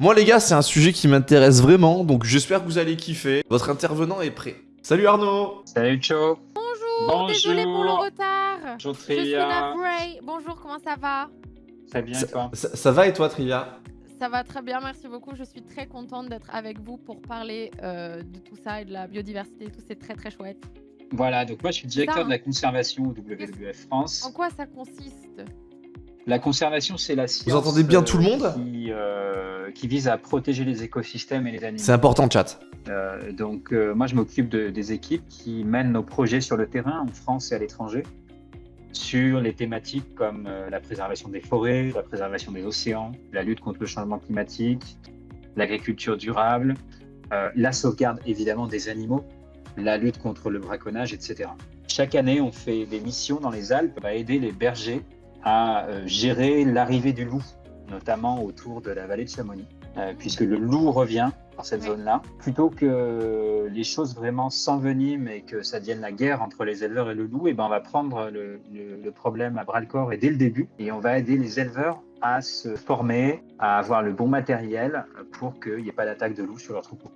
Moi les gars, c'est un sujet qui m'intéresse vraiment, donc j'espère que vous allez kiffer. Votre intervenant est prêt. Salut Arnaud Salut Cho Bonjour, désolé pour le retard. Bonjour Je suis. Bonjour, comment ça va? Très bien et toi? ça, ça va et toi Trivia Ça va très bien, merci beaucoup. Je suis très contente d'être avec vous pour parler euh, de tout ça et de la biodiversité et tout. C'est très très chouette. Voilà, donc moi je suis directeur Ça, de la conservation au WWF France. En quoi ça consiste? La conservation, c'est la science. entendez bien euh, tout le monde? qui, euh, qui vise à protéger les écosystèmes et les animaux. C'est important chat. Euh, donc euh, moi je m'occupe de- des équipes qui mènent nos projets sur le terrain en France et à l'étranger sur les thématiques comme euh, la préservation des forêts, la préservation des océans, la lutte contre le changement climatique, l'agriculture durable, euh, la sauvegarde évidemment des animaux, la lutte contre le braconnage, etc. Chaque année, on fait des missions dans les Alpes à aider les bergers à euh, gérer l'arrivée du loup, notamment autour de la vallée de Chamonix, euh, puisque le loup revient dans cette Oui. zone-là. Plutôt que les choses vraiment s'enveniment et que ça devienne la guerre entre les éleveurs et le loup, et ben on va prendre le, le- le problème à bras le corps et dès le début, et on va aider les éleveurs à se former, à avoir le bon matériel pour qu'il n'y ait pas d'attaque de loup sur leur troupeau.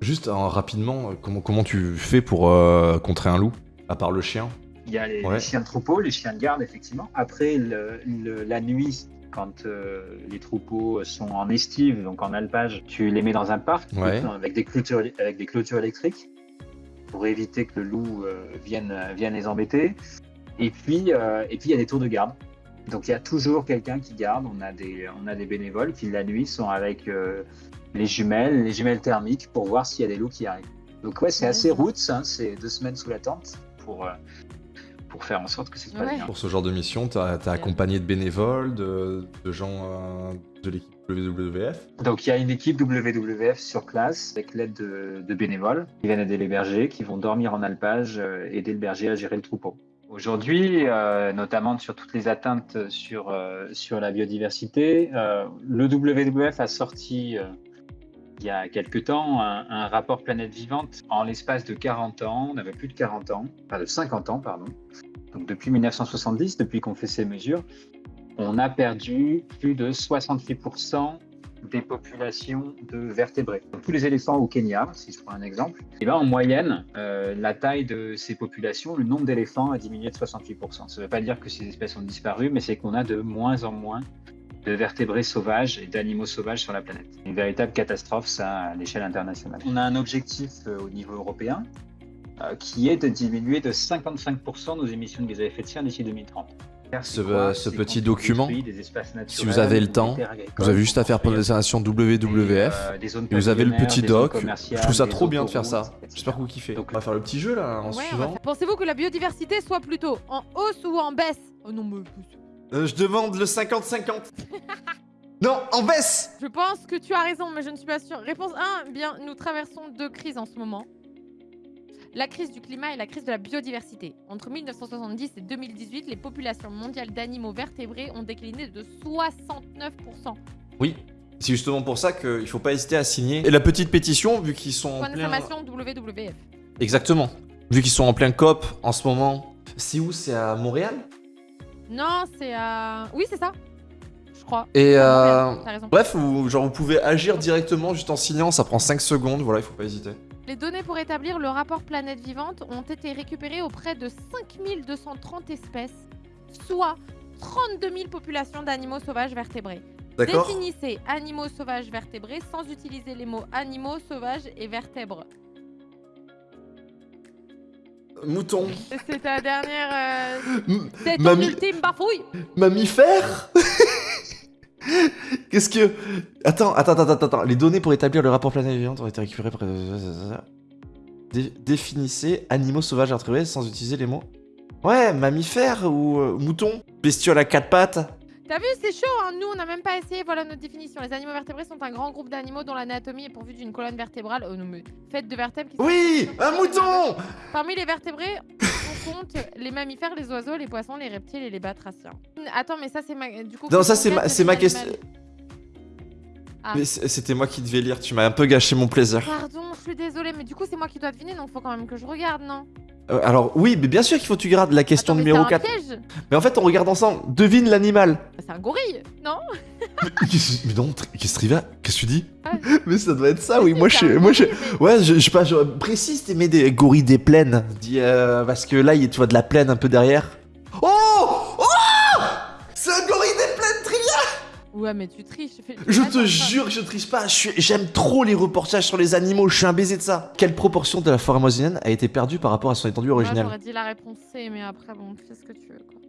Juste euh, rapidement, euh, comment, comment tu fais pour euh, contrer un loup À part le chien? Il y a les, Ouais. les chiens de troupeau, les chiens de garde, effectivement. Après, le- le- la nuit, quand euh, les troupeaux sont en estive, donc en alpage, tu les mets dans un parc Ouais. avec, des clôtures, avec des clôtures électriques pour éviter que le loup euh, vienne, vienne les embêter. Et puis, euh, et puis, il y a des tours de garde. Donc, il y a toujours quelqu'un qui garde. On a, des, on a des bénévoles qui, la nuit, sont avec euh, les jumelles, les jumelles thermiques pour voir s'il y a des loups qui arrivent. Donc, ouais, c'est assez roots. hein, c'est deux semaines sous la tente pour, euh, pour faire en sorte que ça se passe Ouais. bien. Pour ce genre de mission, t'as as accompagné de bénévoles, de, de gens euh, de l'équipe WWF Donc, il y a une équipe WWF sur place avec l'aide de, de bénévoles qui viennent aider les bergers, qui vont dormir en alpage, euh, aider le berger à gérer le troupeau. Aujourd'hui, euh, notamment sur toutes les atteintes sur, euh, sur la biodiversité, euh, le WWF a sorti euh, il y a quelques temps un, rapport Planète Vivante. En l'espace de 40 ans, on avait plus de 40 ans, enfin de 50 ans, pardon. Donc depuis 1970, depuis qu'on fait ces mesures, on a perdu plus de 68% des populations de vertébrés. Donc, tous les éléphants au Kenya, si je prends un exemple, et ben, en moyenne, euh, la taille de ces populations, le nombre d'éléphants a diminué de 68%. Ça ne veut pas dire que ces espèces ont disparu, mais c'est qu'on a de moins en moins de vertébrés sauvages et d'animaux sauvages sur la planète. Une véritable catastrophe, ça, à l'échelle internationale. On a un objectif euh, au niveau européen euh, qui est de diminuer de 55% nos émissions de gaz à effet de serre d'ici 2030. Ce- C'est quoi ce C'est petit document, Si vous avez le temps, vous avez juste à faire pour construire les installations des, WWF. euh, Et vous avez le petit doc. Je trouve ça trop bien de faire ça. J'espère que vous kiffez. Donc- on va faire le petit jeu là, en Ouais, suivant. faire- Pensez-vous que la biodiversité soit plutôt en hausse ou en baisse? Oh non, mais Euh, je demande le 50-50. non, en baisse je pense que tu as raison, mais je ne suis pas sûre. Réponse 1, bien, nous traversons deux crises en ce moment. La crise du climat et la crise de la biodiversité. Entre 1970 et 2018, les populations mondiales d'animaux vertébrés ont décliné de 69%. Oui. C'est justement pour ça qu'il faut pas hésiter à signer. Et la petite pétition, vu qu'ils sont en Point plein... d'information WWF. Exactement. Vu qu'ils sont en plein COP en ce moment. C'est où? C'est à Montréal? Non, c'est à... Oui, c'est ça. Je crois. Et Ah, euh... Bref, vous, genre vous pouvez agir directement juste en signant, ça prend 5 secondes, voilà, il faut pas hésiter. Les données pour établir le rapport Planète Vivante ont été récupérées auprès de 5230 espèces, soit 32 000 populations d'animaux sauvages vertébrés. Définissez animaux sauvages vertébrés sans utiliser les mots animaux sauvages et vertèbres. Mouton. C'est ta dernière. euh, C'est ton Mamie- ultime bafouille Mammifère Qu'est-ce que... Attends, attends, attends, attends, attends. Les données pour établir le rapport planète vivante ont été récupérées par... Dé- définissez animaux sauvages vertébrés sans utiliser les mots... Ouais, mammifère ou euh, mouton Bestiole à quatre pattes T'as vu, c'est chaud, hein nous on n'a même pas essayé, voilà notre définition. Les animaux vertébrés sont un grand groupe d'animaux dont l'anatomie est pourvue d'une colonne vertébrale, oh non mais, faite de vertèbres qui sont- Oui Un mouton Parmi les vertébrés, on compte les mammifères, les oiseaux, les poissons, les reptiles et les batraciens. Attends, mais ça c'est ma... Du coup, Non, ça c'est ma, question... Ah. Mais c'était moi qui devais lire, tu m'as un peu gâché mon plaisir. Pardon, je suis désolée, mais du coup c'est moi qui dois deviner, donc faut quand même que je regarde, non? Euh, alors oui, mais bien sûr qu'il faut que tu gardes la question Attends, mais numéro c'est un 4. piège Mais en fait, on regarde ensemble. Devine l'animal. C'est un gorille, non mais, qu'est-ce- mais non, qu'est-ce que Trivia Qu'est-ce que tu dis Ah. Mais ça doit être ça, oui. Moi, je suis. Moi, je... Ouais, je, je sais pas, je précise, t'aimais des gorilles des plaines. Dis, euh, parce que là, il y a- tu vois de la plaine un peu derrière. Ouais, mais tu triches. fais- Je te jure que je triche pas. J'aime trop les reportages sur les animaux. Je suis un baiser de ça. Quelle proportion de la forêt amazonienne a été perdue par rapport à son étendue Moi, originelle j'aurais dit la réponse C, mais après, bon, fais ce que tu veux, quoi.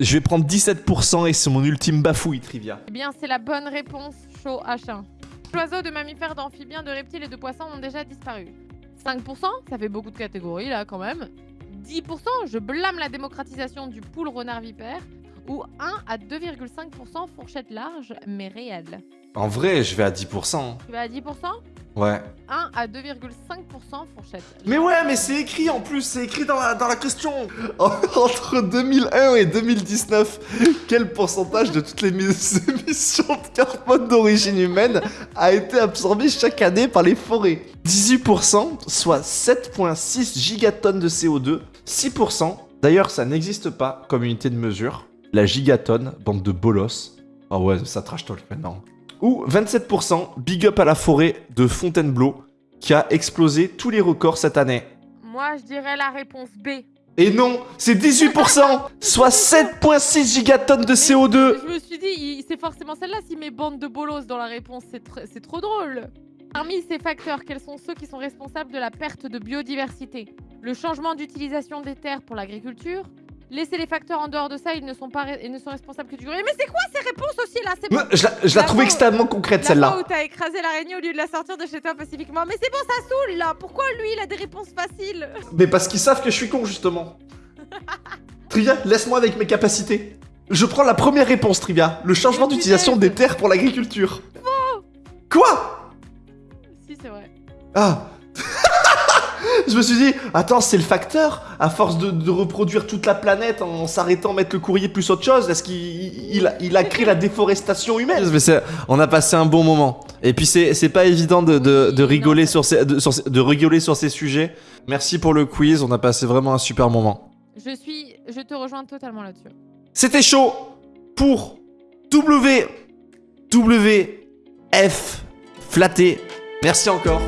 Je vais prendre 17% et c'est mon ultime bafouille, Trivia. Eh bien, c'est la bonne réponse, chaud H1. Oiseaux de mammifères, d'amphibiens, de reptiles et de poissons ont déjà disparu. 5%, ça fait beaucoup de catégories là quand même. 10%, je blâme la démocratisation du poule renard vipère. Ou 1 à 2,5% fourchette large mais réelle. En vrai, je vais à 10%. Tu vas à 10% Ouais. 1 à 2,5% fourchette. Mais ouais, mais c'est écrit en plus, c'est écrit dans la, dans la question. Entre 2001 et 2019, quel pourcentage de toutes les mis- émissions de carbone d'origine humaine a été absorbé chaque année par les forêts? 18%, soit 7,6 gigatonnes de CO2. 6%, d'ailleurs ça n'existe pas comme unité de mesure. La gigatonne, bande de bolos. Ah ouais, ça trash talk maintenant. Ou 27%, big up à la forêt de Fontainebleau, qui a explosé tous les records cette année. Moi, je dirais la réponse B. Et non, c'est 18%, soit 7,6 gigatonnes de CO2. Je me suis dit, c'est forcément celle-là s'il met bande de bolos dans la réponse, c'est tr- c'est trop drôle. Parmi ces facteurs, quels sont ceux qui sont responsables de la perte de biodiversité? Le changement d'utilisation des terres pour l'agriculture Laissez les facteurs en dehors de ça, ils ne sont pas re- ils ne sont responsables que du Mais c'est quoi ces réponses aussi là? Bon. Je la, je la La trouve extrêmement concrète celle-là. où t'as écrasé l'araignée au lieu de la sortir de chez toi pacifiquement. Mais c'est bon, ça saoule là Pourquoi lui il a des réponses faciles? Mais parce qu'ils savent que je suis con justement. Trivia, laisse-moi avec mes capacités. Je prends la première réponse, Trivia. Le changement d'utilisation des terres pour l'agriculture. Quoi? Si, c'est vrai. Ah Je me suis dit, attends, c'est le facteur À force de, de reproduire toute la planète en s'arrêtant mettre le courrier plus autre chose, est-ce qu'il il, a- il a créé la déforestation humaine? Mais On a passé un bon moment. Et puis c'est pas évident de, de- de Oui, rigoler non, sur ces, de, sur de rigoler sur ces sujets. Merci pour le quiz, on a passé vraiment un super moment. Je suis. Je te rejoins totalement là-dessus. C'était chaud pour W W F flatté. Merci encore.